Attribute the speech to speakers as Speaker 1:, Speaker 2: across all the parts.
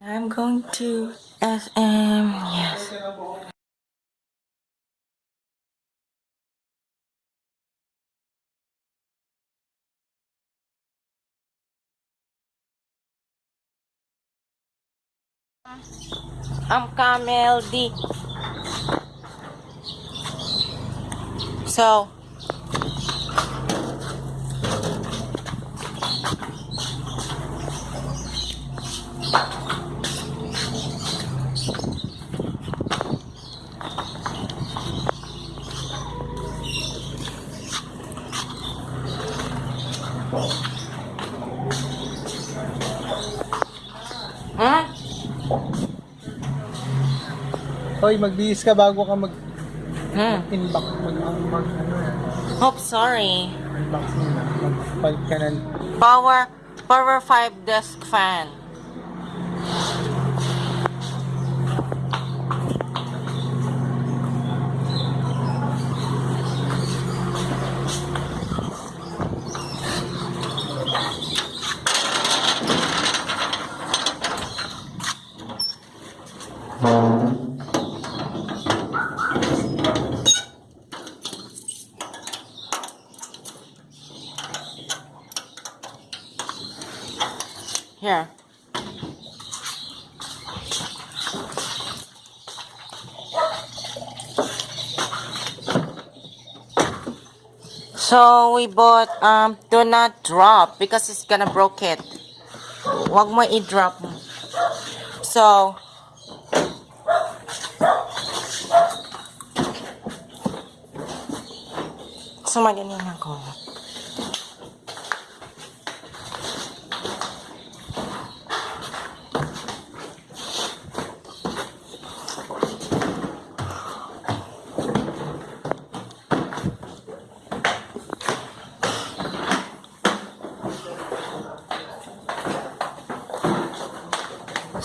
Speaker 1: I'm going to SM. Yes. I'm Camel D. So, hmm?
Speaker 2: Hoy, magbihis ka bago ka mag
Speaker 1: Hmm.
Speaker 2: inbox mag mag, mag ano yan.
Speaker 1: Hope sorry.
Speaker 2: Unboxing na. Magpalit ka ng
Speaker 1: Power, Power 5 desk fan. Here. So we bought um do not drop because it's gonna broke it. Wag mo i-drop. So So magaling ako.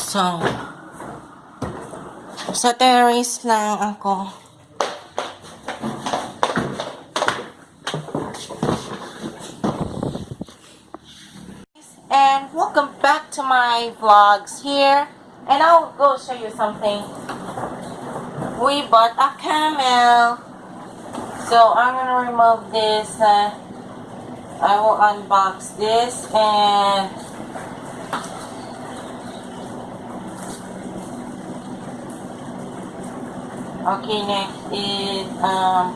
Speaker 1: So, sa terrace lang ako. And welcome back to my vlogs here. And I'll go show you something. We bought a camel. So I'm gonna remove this. Uh, I will unbox this and Okay, next is um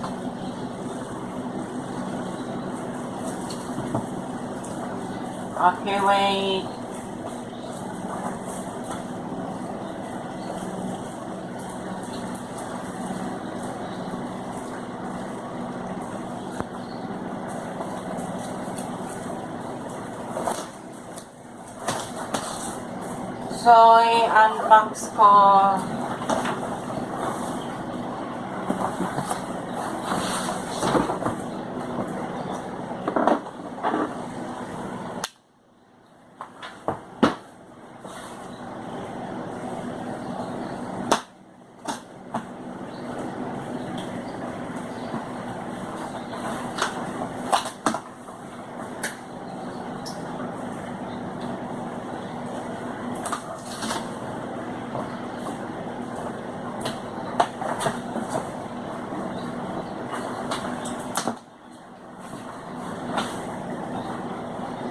Speaker 1: Okay, wait. So, i-unbox ko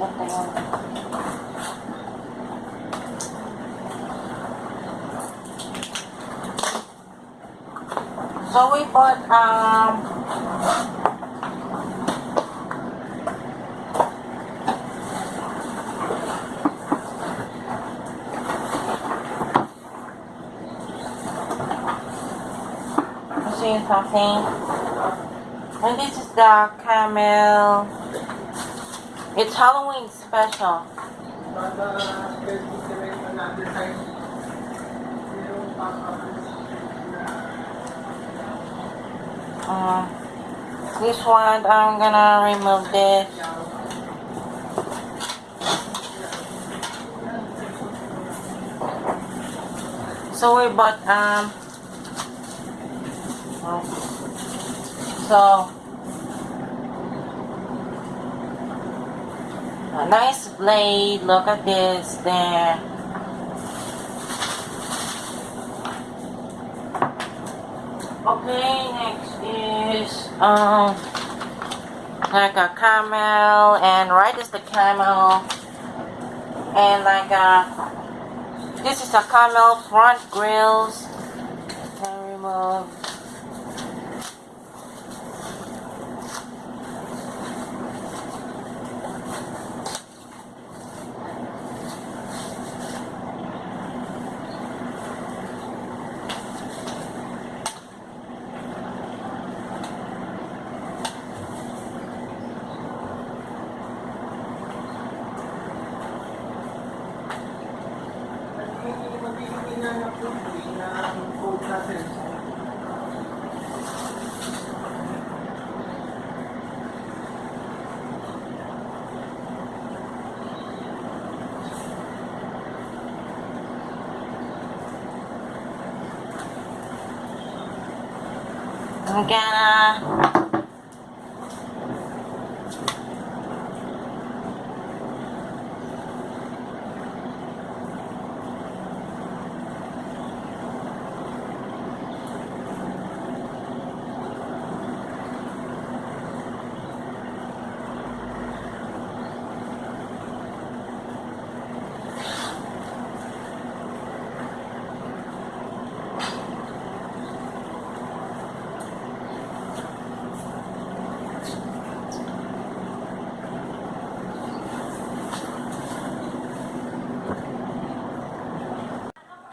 Speaker 1: Ito yun. So we bought um show you something. And this is the camel. It's Halloween special. Uh, this one, I'm gonna remove this. So we bought, um, so, A nice blade. Look at this there. Okay, next is um like a camel and right is the camel and like a this is a camel front grills. And remove inanap ko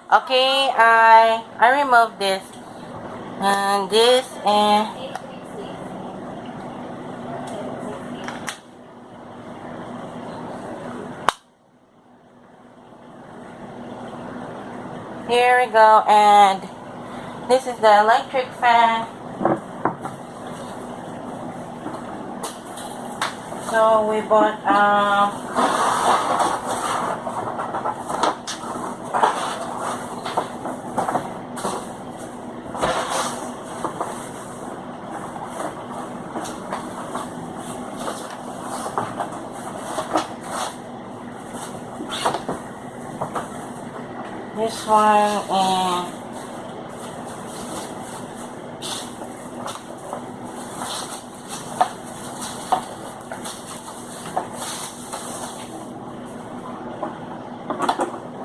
Speaker 1: Okay, I I remove this and this and here we go and this is the electric fan. So we bought um this one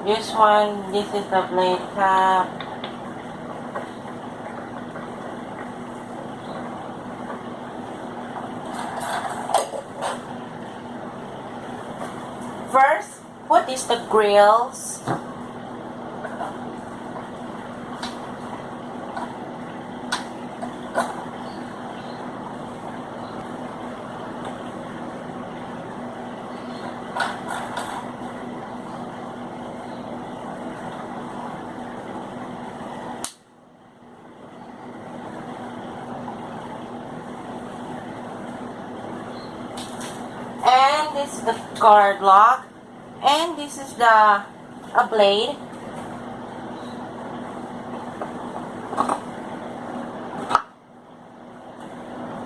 Speaker 1: this one this is the blade cap. First what is the grills and this is the guard lock and this is the a blade.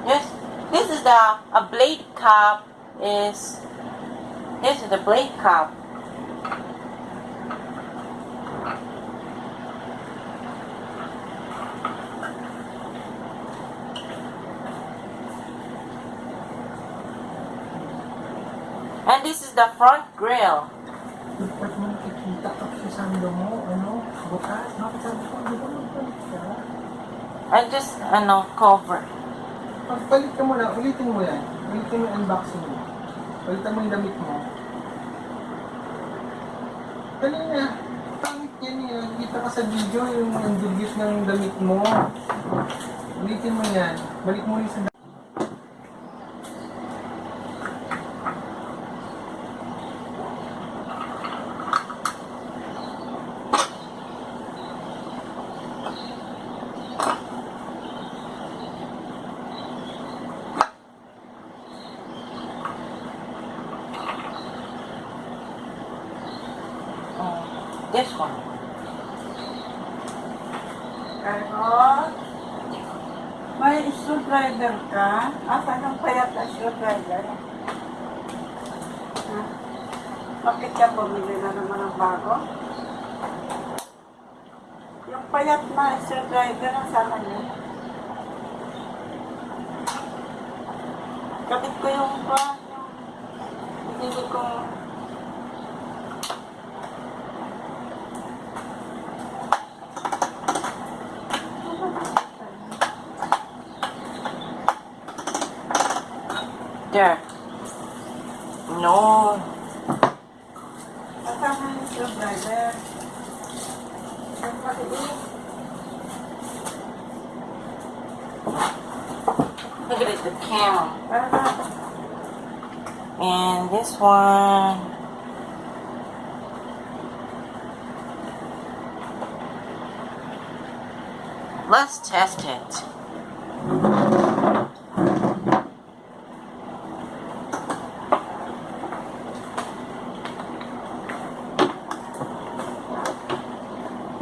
Speaker 1: This this is the a blade cap is this is the blade cap the front grill
Speaker 2: Dapat mo ano mo, ano,
Speaker 1: and just ano cover
Speaker 2: Pagpalit ka muna, ulitin mo yan. Ulitin mo unboxing mo. Ulitin mo yung damit mo. Kanina, pangit yan eh. Nakikita ka sa video yung ang dugit ng damit mo. Ulitin mo yan. Balik mo yung sa damit.
Speaker 3: Screwdriver ka? Asa ng payat na screwdriver? Ha? Bakit ka bumili na naman ng bago? Yung payat na screwdriver na sana niya. Kapit ko yung pa,
Speaker 1: There. No. Look at it, the
Speaker 3: na,
Speaker 1: And this one. Let's test it.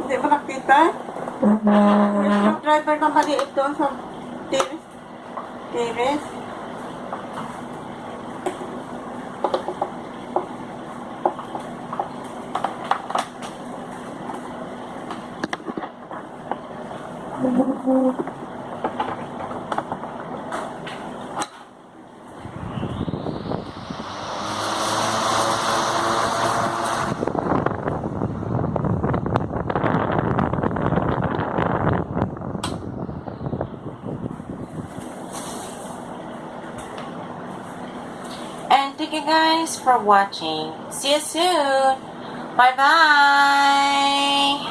Speaker 3: Hindi mo nakita? Yung screwdriver na maliit doon sa tiris. Tiris.
Speaker 1: And thank you guys for watching. See you soon. Bye bye.